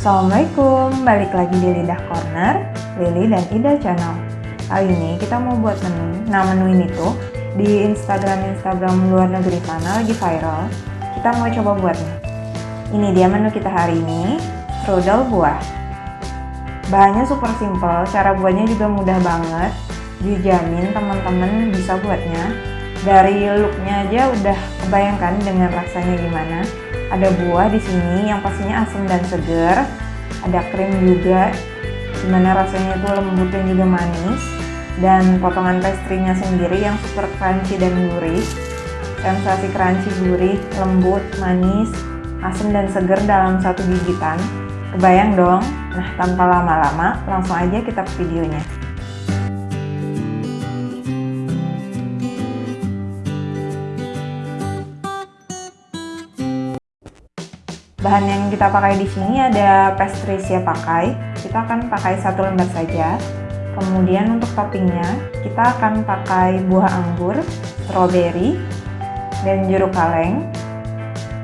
Assalamualaikum, balik lagi di Lidah Corner, Lily dan Ida Channel. Kali ini kita mau buat menu. Nah menu ini tuh di Instagram-Instagram luar negeri sana lagi viral. Kita mau coba buatnya. Ini dia menu kita hari ini, strudel buah. Bahannya super simple, cara buatnya juga mudah banget. Dijamin teman-teman bisa buatnya. Dari looknya aja udah kebayangkan dengan rasanya gimana ada buah di sini yang pastinya asam dan segar. Ada krim juga di mana rasanya itu lembut dan juga manis. Dan potongan pastry-nya sendiri yang super crunchy dan gurih. Sensasi crunchy gurih lembut manis asam dan segar dalam satu gigitan. Kebayang dong? Nah tanpa lama-lama langsung aja kita ke videonya Bahan yang kita pakai di sini ada pastry siap pakai. Kita akan pakai satu lembar saja. Kemudian untuk toppingnya kita akan pakai buah anggur, strawberry, dan jeruk kaleng.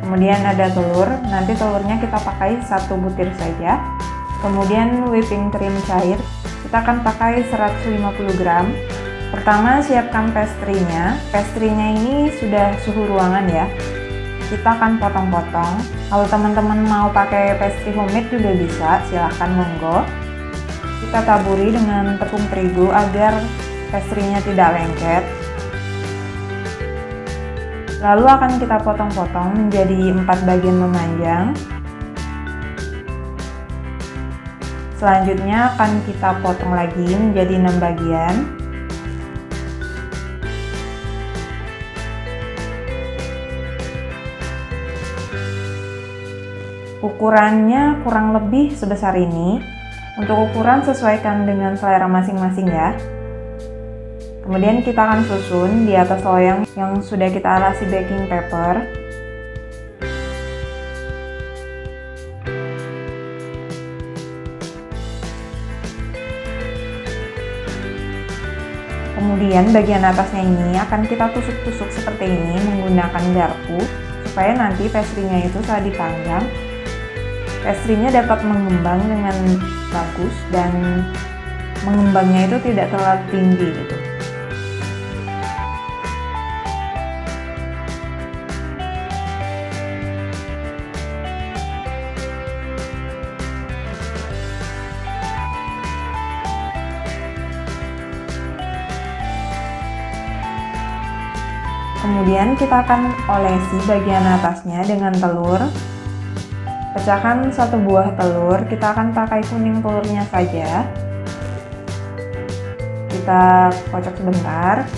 Kemudian ada telur. Nanti telurnya kita pakai satu butir saja. Kemudian whipping cream cair. Kita akan pakai 150 gram. Pertama siapkan pastry-nya. Pastry-nya ini sudah suhu ruangan ya kita akan potong-potong. Kalau teman-teman mau pakai pastry homemade juga bisa silahkan monggo. Kita taburi dengan tepung terigu agar pastry-nya tidak lengket. Lalu akan kita potong-potong menjadi empat bagian memanjang. Selanjutnya akan kita potong lagi menjadi enam bagian Ukurannya kurang lebih sebesar ini. Untuk ukuran sesuaikan dengan selera masing-masing ya. Kemudian kita akan susun di atas loyang yang sudah kita alasi baking paper. Kemudian bagian atasnya ini akan kita tusuk-tusuk seperti ini menggunakan garpu supaya nanti pastry-nya itu saat dipanggang Pastry-nya dapat mengembang dengan bagus dan mengembangnya itu tidak terlalu tinggi gitu. Kemudian kita akan olesi bagian atasnya dengan telur Pecahkan satu buah telur, kita akan pakai kuning telurnya saja. Kita kocok sebentar.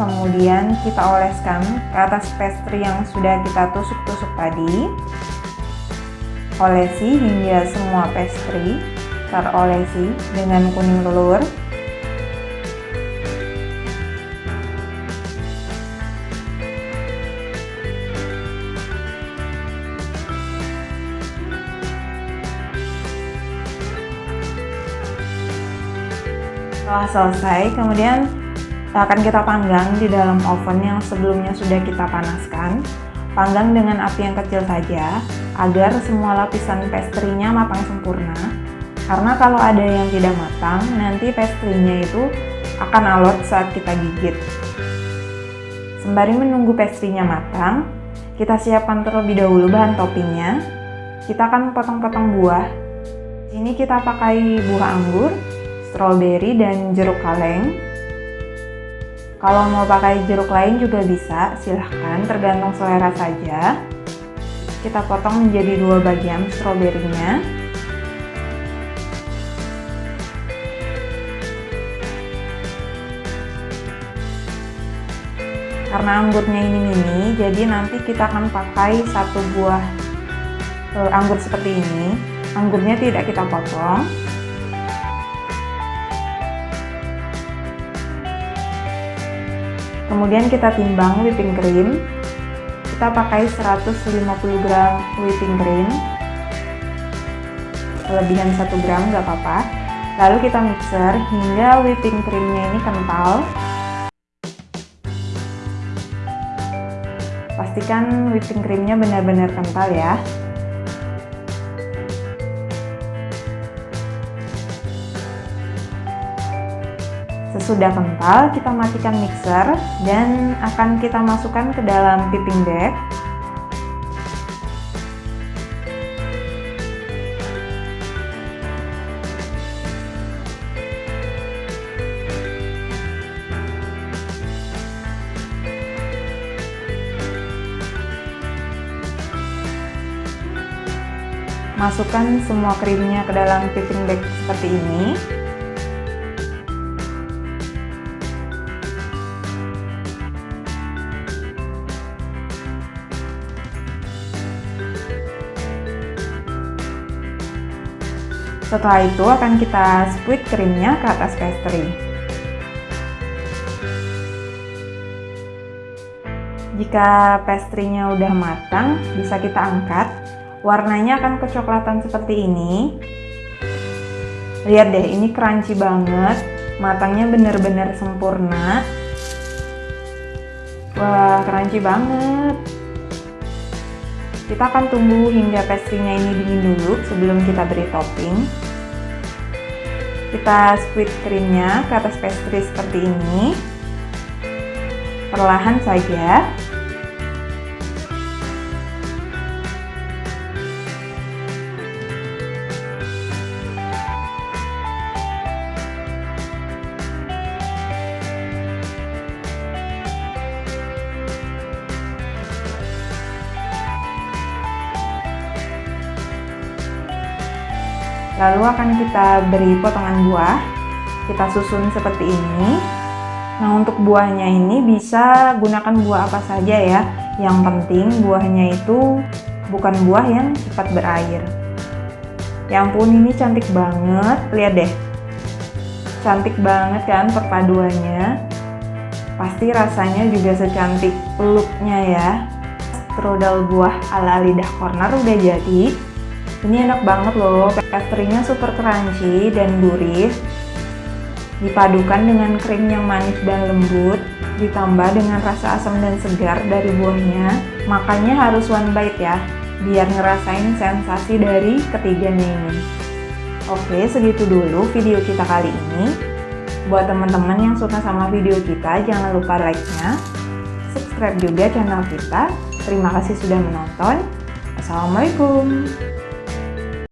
Kemudian kita oleskan ke atas pastry yang sudah kita tusuk-tusuk tadi. Olesi hingga semua pastry terolesi dengan kuning telur. Setelah selesai, kemudian akan kita panggang di dalam oven yang sebelumnya sudah kita panaskan. Panggang dengan api yang kecil saja, agar semua lapisan pastry-nya matang sempurna. Karena kalau ada yang tidak matang, nanti pastry-nya itu akan alot saat kita gigit. Sembari menunggu pastry-nya matang, kita siapkan terlebih dahulu bahan toppingnya. Kita akan potong-potong buah. Ini kita pakai buah anggur, strawberry dan jeruk kaleng. Kalau mau pakai jeruk lain juga bisa, silahkan tergantung selera saja. Kita potong menjadi dua bagian stroberinya. Karena anggurnya ini mini, jadi nanti kita akan pakai satu buah uh, anggur seperti ini. Anggurnya tidak kita potong, kemudian kita timbang whipping cream. Kita pakai 150 gram whipping cream. Kelebihan 1 gram nggak apa-apa. Lalu kita mixer hingga whipping creamnya ini kental. Pastikan whipping creamnya benar-benar kental ya. Sesudah kental, kita matikan mixer dan akan kita masukkan ke dalam piping bag. Masukkan semua krimnya ke dalam piping bag seperti ini. Setelah itu akan kita squeeze krimnya ke atas pastry. Jika pastry-nya udah matang, bisa kita angkat. Warnanya akan kecoklatan seperti ini. Lihat deh, ini crunchy banget. Matangnya benar-benar sempurna. Wah, crunchy banget. Kita akan tunggu hingga pastry-nya ini dingin dulu sebelum kita beri topping kita squeeze krimnya ke atas pastry seperti ini. Perlahan saja Lalu akan kita beri potongan buah. Kita susun seperti ini. Nah, untuk buahnya ini bisa gunakan buah apa saja ya. Yang penting buahnya itu bukan buah yang cepat berair. Ya ampun, ini cantik banget. Lihat deh. Cantik banget kan perpaduannya. Pasti rasanya juga secantik looknya ya. Strudel buah ala lidah corner udah jadi. Ini enak banget loh, pastry-nya super crunchy dan gurih. Dipadukan dengan krim yang manis dan lembut, ditambah dengan rasa asam dan segar dari buahnya. Makanya harus one bite ya, biar ngerasain sensasi dari ketiganya ini. Oke, segitu dulu video kita kali ini. Buat teman-teman yang suka sama video kita, jangan lupa like-nya, subscribe juga channel kita. Terima kasih sudah menonton. Assalamualaikum.